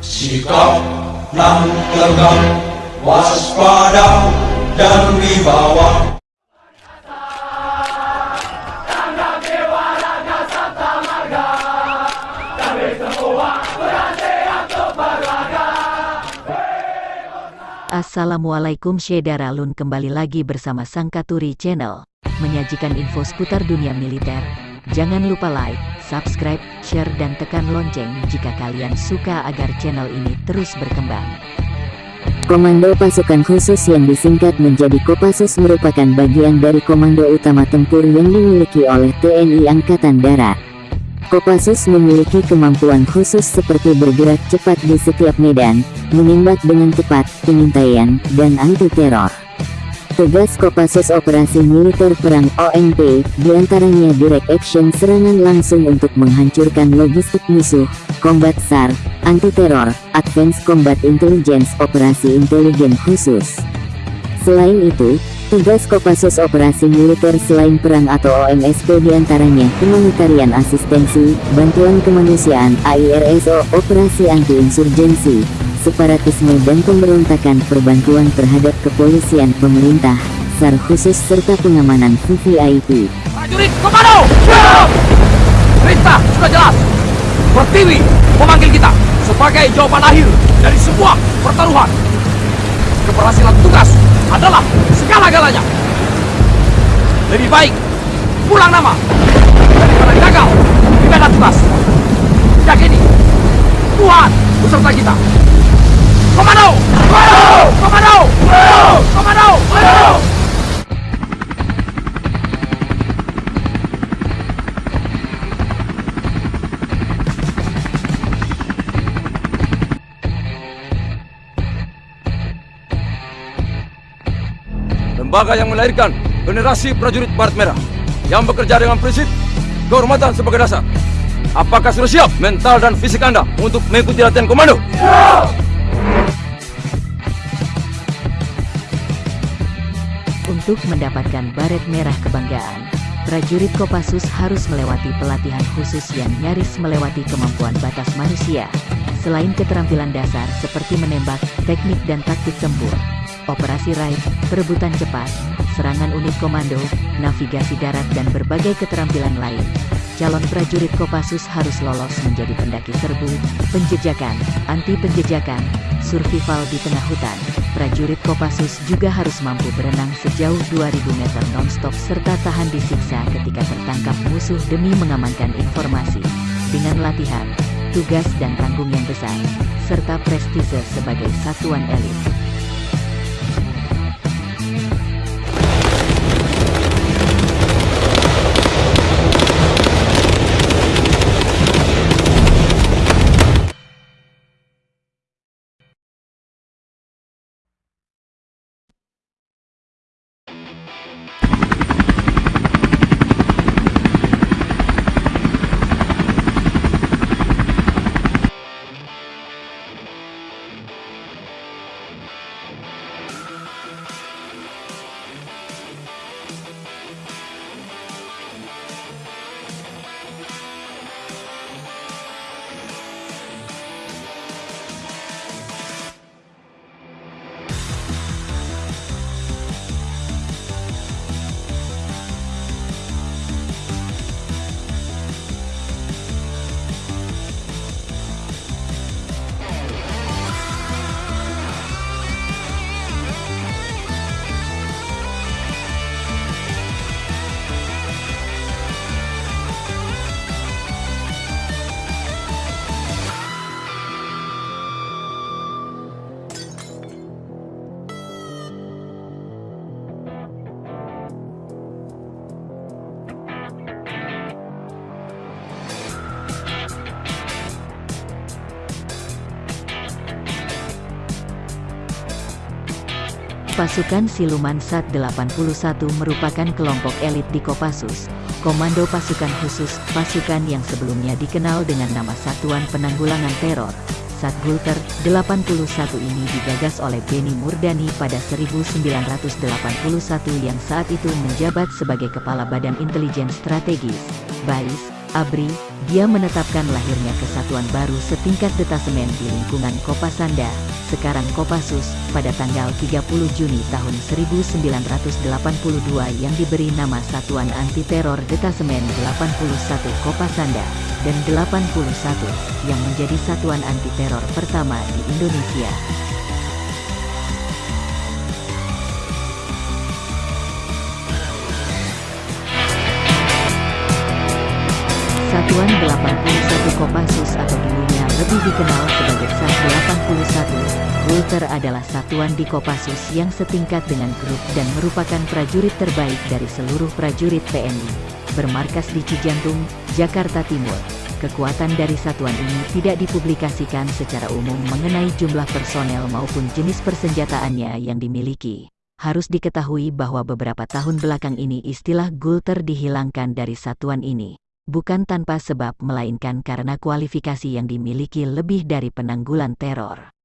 Sikap nan tegak, waspada dan wibawa. Assalamualaikum Syedaralun kembali lagi bersama Sangkaturi Channel Menyajikan info seputar dunia militer Jangan lupa like, subscribe, share dan tekan lonceng jika kalian suka agar channel ini terus berkembang Komando Pasukan Khusus yang disingkat menjadi Kopassus merupakan bagian dari Komando Utama Tempur yang dimiliki oleh TNI Angkatan Darat. Kopassus memiliki kemampuan khusus seperti bergerak cepat di setiap medan, menembak dengan tepat, pengintaian, dan anti-teror. Tugas Kopassus Operasi Militer Perang OMP, di antaranya direct action serangan langsung untuk menghancurkan logistik musuh, combat SAR, anti-teror, advance combat intelligence operasi intelijen khusus. Selain itu, tugas Kopassus Operasi Militer selain perang atau OMSP di antaranya humanitarian asistensi, bantuan kemanusiaan AIRSO, operasi anti-insurgensi, separatisme dan pemberontakan perbantuan terhadap kepolisian pemerintah, SAR khusus serta pengamanan VVIP. Prajurit Komando! Perintah sudah jelas. Pertiwi memanggil kita sebagai jawaban akhir dari sebuah pertaruhan. Keberhasilan tugas adalah segala-galanya. Lebih baik pulang nama daripada gagal di medan tugas. Yakini Tuhan beserta kita. Komando! Komando! Komando! Komando! Komando! lembaga yang melahirkan generasi prajurit Barat Merah yang bekerja dengan prinsip kehormatan sebagai dasar. Apakah sudah siap mental dan fisik Anda untuk mengikuti latihan komando? Untuk mendapatkan baret merah kebanggaan, prajurit Kopassus harus melewati pelatihan khusus yang nyaris melewati kemampuan batas manusia. Selain keterampilan dasar seperti menembak, teknik dan taktik tempur, operasi raid, perebutan cepat, serangan unit komando, navigasi darat dan berbagai keterampilan lain. Calon prajurit Kopassus harus lolos menjadi pendaki serbu, penjejakan, anti penjejakan, survival di tengah hutan. Prajurit Kopassus juga harus mampu berenang sejauh 2000 meter non-stop serta tahan disiksa ketika tertangkap musuh demi mengamankan informasi. Dengan latihan, tugas dan tanggung yang besar, serta prestise sebagai satuan elit. Pasukan Siluman Sat 81 merupakan kelompok elit di Kopassus, Komando Pasukan Khusus, pasukan yang sebelumnya dikenal dengan nama Satuan Penanggulangan Teror. Satgulter 81 ini digagas oleh Beni Murdani pada 1981 yang saat itu menjabat sebagai Kepala Badan Intelijen Strategis, BAIS, ABRI, Dia menetapkan lahirnya kesatuan baru setingkat detasemen di lingkungan Kopasanda, sekarang Kopassus, pada tanggal 30 Juni tahun 1982 yang diberi nama Satuan Anti Teror Detasemen 81 Kopasanda, dan 81 yang menjadi satuan anti teror pertama di Indonesia. Satuan 81 Kopassus atau dulunya lebih dikenal sebagai SAS 81, Gulter adalah satuan di Kopassus yang setingkat dengan grup dan merupakan prajurit terbaik dari seluruh prajurit TNI. Bermarkas di Cijantung, Jakarta Timur. Kekuatan dari satuan ini tidak dipublikasikan secara umum mengenai jumlah personel maupun jenis persenjataannya yang dimiliki. Harus diketahui bahwa beberapa tahun belakang ini istilah Gulter dihilangkan dari satuan ini bukan tanpa sebab melainkan karena kualifikasi yang dimiliki lebih dari penanggulan teror.